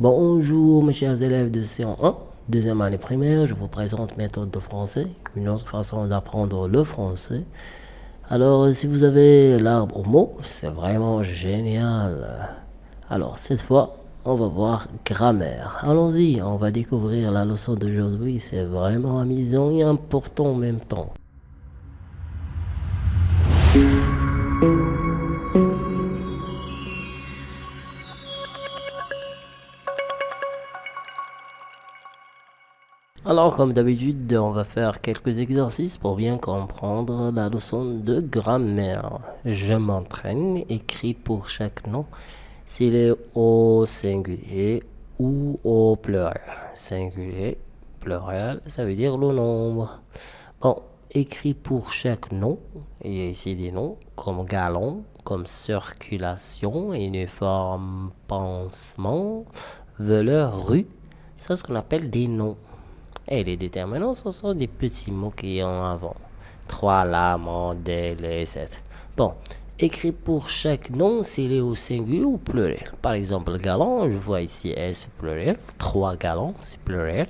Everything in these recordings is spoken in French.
Bonjour mes chers élèves de C1, deuxième année primaire, je vous présente méthode de français, une autre façon d'apprendre le français. Alors si vous avez l'arbre au mot, c'est vraiment génial. Alors cette fois, on va voir grammaire. Allons-y, on va découvrir la leçon d'aujourd'hui, c'est vraiment amusant et important en même temps. Alors comme d'habitude, on va faire quelques exercices pour bien comprendre la leçon de grammaire. Je m'entraîne, écrit pour chaque nom s'il est au singulier ou au pluriel. Singulier, pluriel, ça veut dire le nombre. Bon, écrit pour chaque nom, il y a ici des noms comme galon, comme circulation, uniforme, pansement, voleur, rue. C'est ce qu'on appelle des noms. Et les déterminants, ce sont des petits mots qui ont avant. Trois, la, modèle, etc. Bon, écrit pour chaque nom s'il est au singulier ou pluriel. Par exemple, galon, je vois ici S pluriel. Trois galons, c'est pluriel.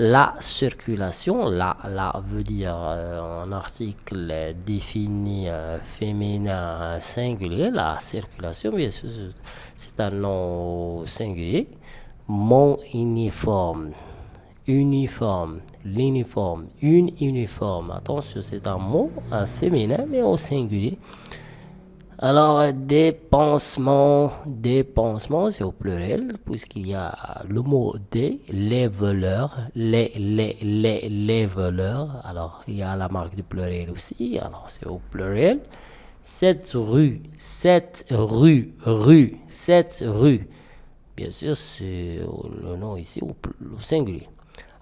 La circulation, la, la veut dire euh, un article défini euh, féminin singulier. La circulation, bien sûr, c'est un nom singulier. Mon uniforme, uniforme, l'uniforme, une uniforme. Attention, c'est un mot féminin, mais au singulier. Alors, dépensement, dépensement, c'est au pluriel, puisqu'il y a le mot des, les voleurs, les, les, les, les voleurs. Alors, il y a la marque du pluriel aussi, alors c'est au pluriel. Cette rue, cette rue, rue, cette rue. Bien sûr, c'est le nom ici au singulier.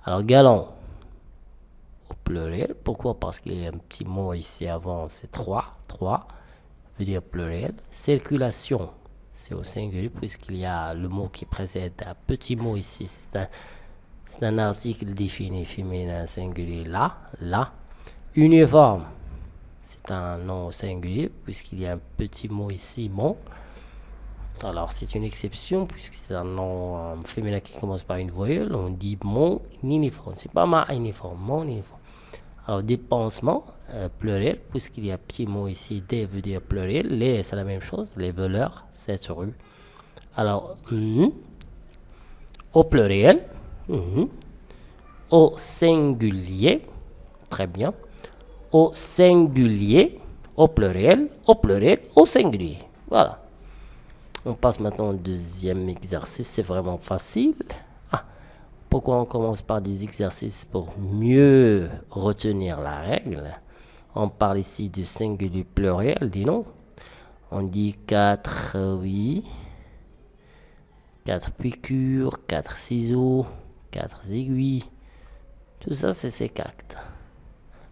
Alors, galon, au pluriel. Pourquoi? Parce qu'il y a un petit mot ici avant, c'est 3. 3 veut dire pluriel. Circulation, c'est au singulier puisqu'il y a le mot qui précède un petit mot ici. C'est un, un article défini féminin singulier là, là. Uniforme, c'est un nom singulier puisqu'il y a un petit mot ici, mon. Alors, c'est une exception puisque c'est un nom euh, féminin qui commence par une voyelle. On dit mon uniforme. C'est pas ma uniforme, mon uniforme. Alors, dépensement, euh, pluriel, puisqu'il y a petit mot ici, des veut dire pluriel. Les, c'est la même chose. Les voleurs, c'est rue. Alors, mm, au pluriel, mm, au singulier, très bien. Au singulier, au pluriel, au pluriel, au singulier. Voilà. On passe maintenant au deuxième exercice, c'est vraiment facile. Ah, pourquoi on commence par des exercices pour mieux retenir la règle? On parle ici du singulier pluriel, dis non. On dit 4, oui. 4 piqûres, 4 ciseaux, 4 aiguilles. Tout ça, c'est ces.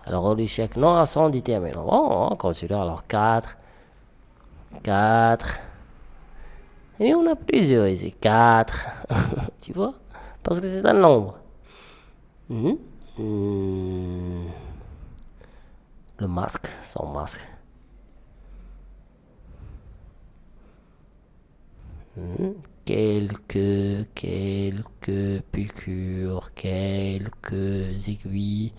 Alors, on chaque nom à son déterminant. Bon, on continue. Alors, 4, 4, et on a plusieurs ici. 4. tu vois Parce que c'est un nombre. Hmm? Hmm. Le masque, son masque. Hmm? Quelques, quelques piqûres, quelques aiguilles.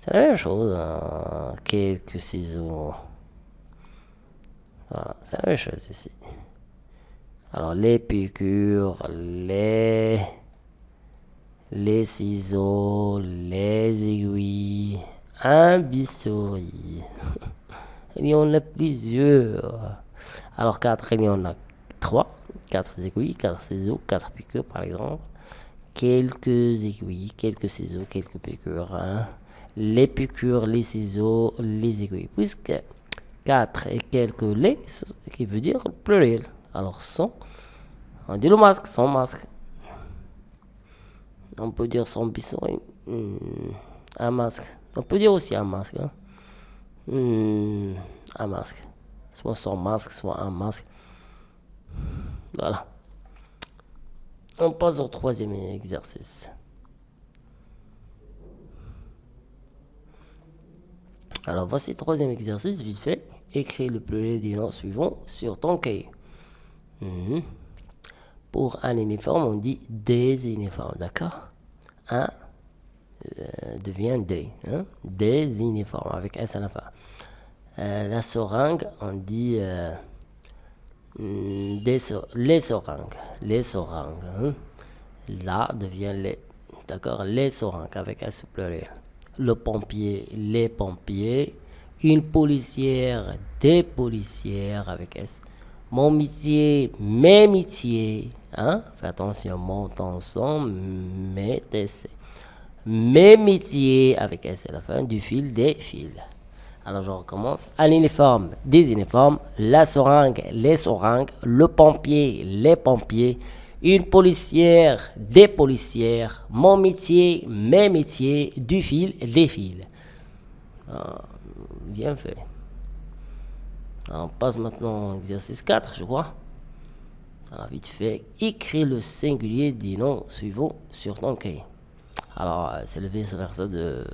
C'est la même chose. Hein. Quelques ciseaux. Voilà, c'est la même chose ici. Alors, les piqûres, les, ciseaux, les aiguilles, un bistouri. il y en a plusieurs. Alors, quatre, il y en a trois. Quatre aiguilles, quatre ciseaux, quatre piqûres, par exemple. Quelques aiguilles, quelques ciseaux, quelques piqûres. Hein. Les piqûres, les ciseaux, les aiguilles. Puisque quatre et quelques les, qui veut dire pluriel. Alors, son, on dit le masque, son masque. On peut dire son bisson, hmm, un masque. On peut dire aussi un masque. Hein. Hmm, un masque. Soit son masque, soit un masque. Voilà. On passe au troisième exercice. Alors voici le troisième exercice, vite fait. Écris le pluriel des noms suivants sur ton cahier. Mhm. Pour un uniforme, on dit des uniformes, d'accord? Un euh, devient des. Hein? Des uniformes avec S à la fin. Euh, la seringue, on dit euh, mm, les seringues. Les seringues. Hein? Là devient les. D'accord? Les seringues avec S pluriel. Le pompier, les pompiers. Une policière, des policières avec S. Mon métier, mes métiers. Hein? Fais attention, mon son, mes TC. Mes métiers avec S à la fin du fil des fils. Alors je recommence. Un uniforme, des uniformes, la seringue, les seringues, le pompier, les pompiers, une policière, des policières, mon métier, mes métiers, du fil, des fils. Ah, bien fait. Alors on passe maintenant au exercice 4, je crois. Alors vite fait, écris le singulier des noms suivants sur ton cahier. Alors c'est le vice-versa de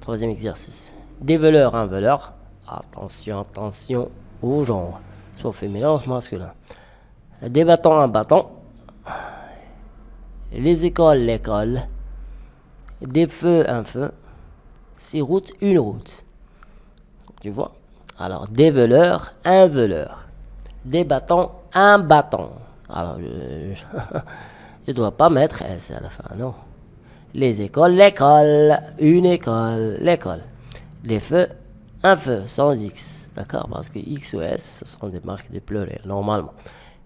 troisième exercice. Des voleurs, un voleur. Attention, attention au genre. Soit féminin ou masculin. Des bâtons, un bâton. Les écoles, l'école. Des feux, un feu. Six routes, une route. Tu vois? Alors, des voleurs, un voleur. Des bâtons, un bâton. Alors, je ne dois pas mettre S à la fin, non. Les écoles, l'école. Une école, l'école des feux, un feu sans X, d'accord? Parce que X ou S, ce sont des marques de pluriel, normalement.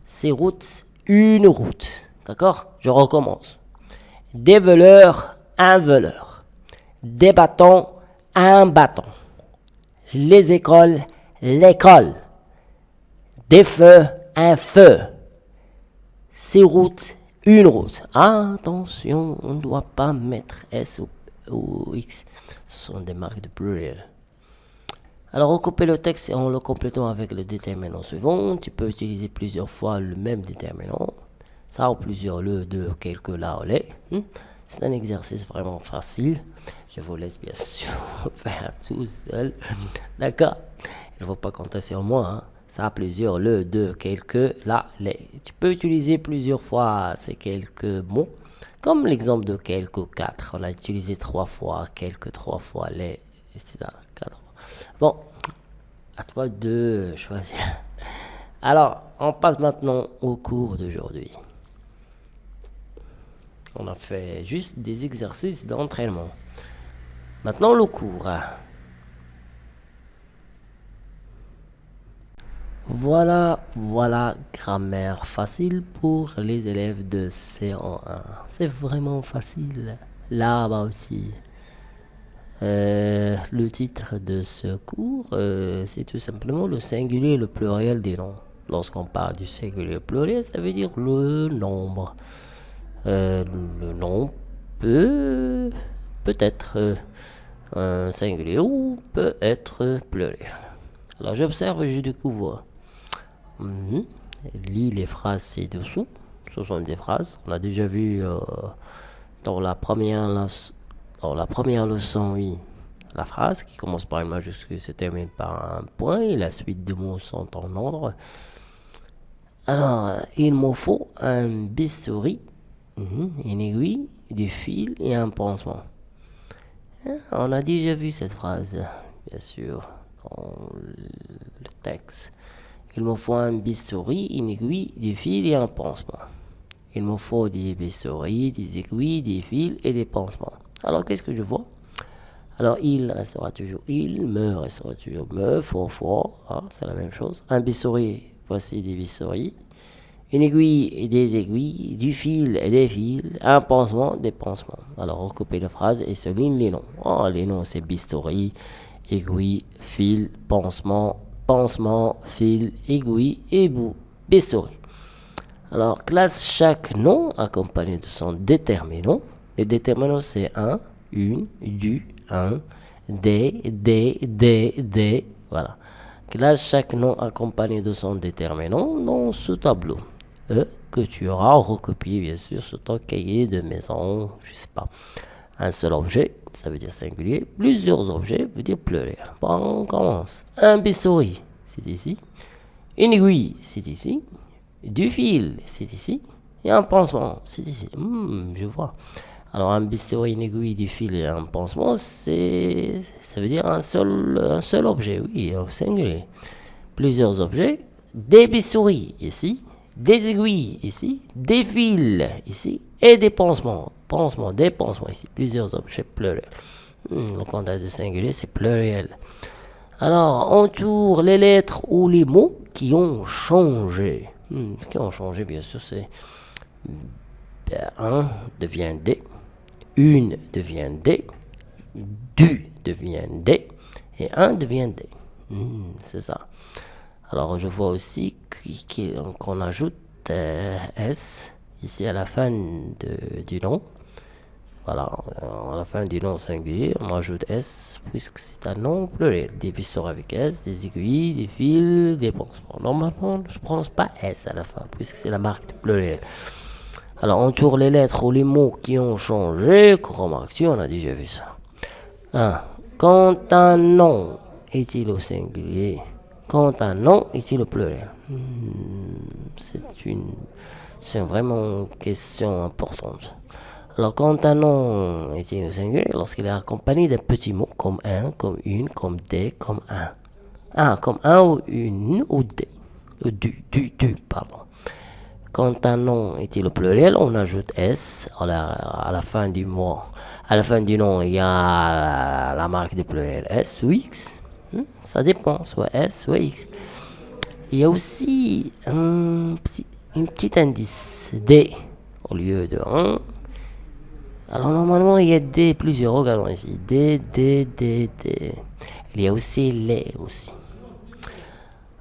Ces routes, une route, d'accord? Je recommence. Des voleurs, un voleur. Des bâtons, un bâton. Les écoles, l'école. Des feux, un feu. Ces routes, une route. Attention, on ne doit pas mettre S ou X. Ce sont des marques de pluriel. Alors, recouper le texte en le complétant avec le déterminant suivant. Tu peux utiliser plusieurs fois le même déterminant. Ça ou plusieurs le, deux, quelques là ou les. Hmm? C'est un exercice vraiment facile. Je vous laisse bien sûr faire tout seul. D'accord? Il ne faut pas compter sur moi. Hein. Ça a plusieurs le, deux, quelques là, les. Tu peux utiliser plusieurs fois ces quelques mots comme l'exemple de quelques 4, on a utilisé trois fois, quelques trois fois, les, etc. Quatre. Bon, à toi de choisir. Alors, on passe maintenant au cours d'aujourd'hui. On a fait juste des exercices d'entraînement. Maintenant, le cours. Voilà, voilà, grammaire facile pour les élèves de C1. C'est vraiment facile. Là-bas aussi. Euh, le titre de ce cours, euh, c'est tout simplement le singulier et le pluriel des noms. Lorsqu'on parle du singulier et pluriel, ça veut dire le nombre. Euh, le nom peut, peut être un singulier ou peut être pluriel. Alors j'observe je découvre Mhm. Lis les phrases ci-dessous. Ce sont des phrases. On a déjà vu euh, dans, la première dans la première leçon, oui, la phrase qui commence par une majuscule se termine par un point et la suite des mots sont en ordre. Alors, il me faut un bistouri, une aiguille, du fil et un pansement. Hein, on a déjà vu cette phrase, bien sûr, dans le texte. Il me faut un bistouri, une aiguille, des fils et un pansement. Il me faut des bistouris, des aiguilles, des fils et des pansements. Alors, qu'est-ce que je vois? Alors, il restera toujours il, me restera toujours me, fort, fort, hein, c'est la même chose. Un bistouri, voici des bistouris. Une aiguille et des aiguilles, du fil et des fils, un pansement, des pansements. Alors, recoupez la phrase et souligne les noms. Oh, les noms, c'est bistouri, aiguille, fil, pansement, pansement, fil, aiguille, ébout, bistouri. Alors, classe chaque nom accompagné de son déterminant. Le déterminant, c'est un, une, du, un, des, des, des, des. Voilà. Classe chaque nom accompagné de son déterminant dans ce tableau. E que tu auras recopié, bien sûr, sur ton cahier de maison, je sais pas. Un seul objet, ça veut dire singulier. Plusieurs objets veut dire pluriel. Bon, on commence. Un bistouri, c'est ici. Une aiguille, c'est ici. Du fil, c'est ici. et un pansement. C'est ici. Hmm, je vois. Alors un bistouri, une aiguille, du fil et un pansement, c'est, ça veut dire un seul, un seul objet, oui, au singulier. Plusieurs objets, des bistouris ici, des aiguilles ici, des fils ici et des pansements. Pansements, des pansements ici, plusieurs objets pluriels. Hmm, le comptage de singulier, c'est pluriel. Alors, entoure les lettres ou les mots qui ont changé. Hmm, qui ont changé, bien sûr, c'est 1 devient D, une devient D, du devient D, et un devient D. Hmm, c'est ça. Alors, je vois aussi qu'on ajoute euh, S ici à la fin du nom. Voilà, à la fin du nom singulier, on ajoute S puisque c'est un nom pluriel. Des pistons avec S, des aiguilles, des fils, des pansements. Normalement, je ne prononce pas S à la fin puisque c'est la marque de pluriel. Alors, on tourne les lettres ou les mots qui ont changé. Remarque-tu, on a déjà vu ça. 1. Quand un nom est-il au singulier? Quand un nom est-il au pluriel hmm, C'est une, c'est vraiment une question importante. Alors, quand un nom est-il au singulier Lorsqu'il est accompagné d'un petit mot comme un, comme une, comme des, comme un. Ah, comme un ou une ou des. Ou du, du, du, pardon. Quand un nom est au pluriel, on ajoute S à la, fin du mot. À la fin du nom, il y a la, marque de pluriel S ou X. Hmm? Ça dépend, soit S, soit X. Il y a aussi un petit, indice D au lieu de 1. Alors normalement, il y a D plusieurs. Regardons ici. D, D, D, D. Il y a aussi les aussi.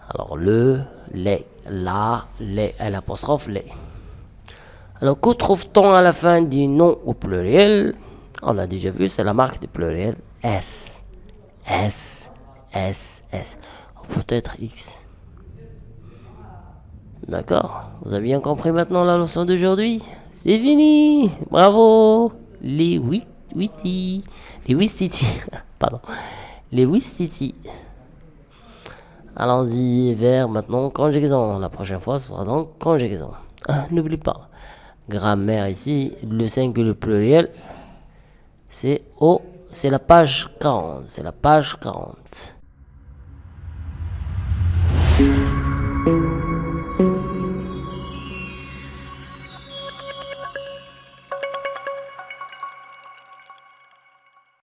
Alors le, les la, les, l'apostrophe les. Alors, que trouve-t-on à la fin du nom au pluriel? On l'a déjà vu, c'est la marque du pluriel S. S, S, S. Peut-être X. D'accord Vous avez bien compris maintenant la leçon d'aujourd'hui? C'est fini Bravo Les witty. Les wistiti. Pardon. Les wistiti. Allons-y vers maintenant conjugaison. La prochaine fois, ce sera donc conjugaison. Ah, n'oublie pas, grammaire ici, le singulier pluriel, c'est au, c'est la page 40. C'est la page 40.